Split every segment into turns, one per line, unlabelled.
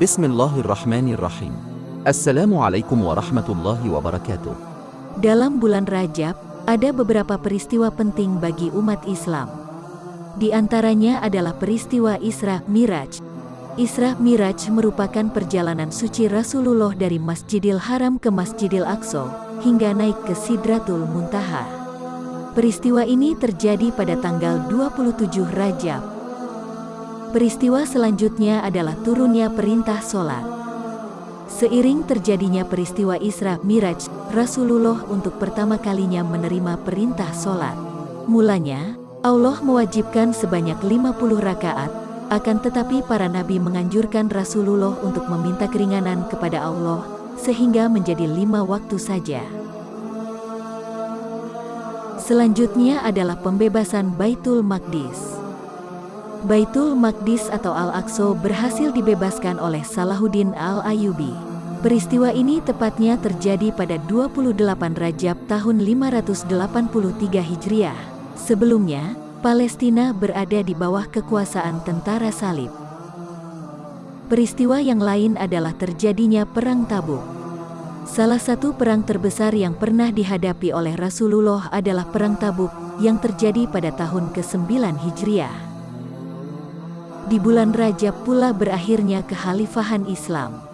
Bismillahirrahmanirrahim. Assalamualaikum warahmatullahi wabarakatuh.
Dalam bulan Rajab, ada beberapa peristiwa penting bagi umat Islam. Di antaranya adalah peristiwa Isra Miraj. Isra Miraj merupakan perjalanan suci Rasulullah dari Masjidil Haram ke Masjidil Aqsa hingga naik ke Sidratul Muntaha. Peristiwa ini terjadi pada tanggal 27 Rajab. Peristiwa selanjutnya adalah turunnya perintah sholat. Seiring terjadinya peristiwa Isra Miraj, Rasulullah untuk pertama kalinya menerima perintah sholat. Mulanya, Allah mewajibkan sebanyak 50 rakaat, akan tetapi para nabi menganjurkan Rasulullah untuk meminta keringanan kepada Allah, sehingga menjadi lima waktu saja. Selanjutnya adalah pembebasan Baitul Maqdis. Baitul Maqdis atau Al-Aqsa berhasil dibebaskan oleh Salahuddin Al-Ayubi. Peristiwa ini tepatnya terjadi pada 28 Rajab tahun 583 Hijriah. Sebelumnya, Palestina berada di bawah kekuasaan tentara salib. Peristiwa yang lain adalah terjadinya Perang Tabuk. Salah satu perang terbesar yang pernah dihadapi oleh Rasulullah adalah Perang Tabuk yang terjadi pada tahun ke-9 Hijriah. Di bulan Rajab pula berakhirnya kekhalifahan Islam.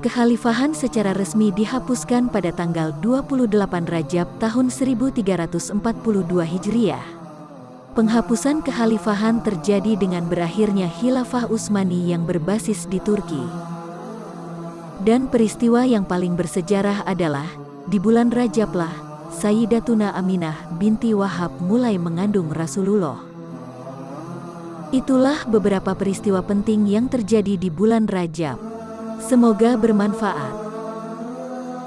Kekhalifahan secara resmi dihapuskan pada tanggal 28 Rajab tahun 1342 Hijriah. Penghapusan kekhalifahan terjadi dengan berakhirnya Khilafah Utsmani yang berbasis di Turki. Dan peristiwa yang paling bersejarah adalah, di bulan Rajablah, Sayyidatuna Aminah binti Wahab mulai mengandung Rasulullah. Itulah beberapa peristiwa penting yang terjadi di bulan Rajab. Semoga bermanfaat.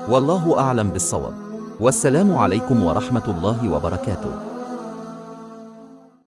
Wallahu a'lam bissawab. Wassalamualaikum warahmatullahi wabarakatuh.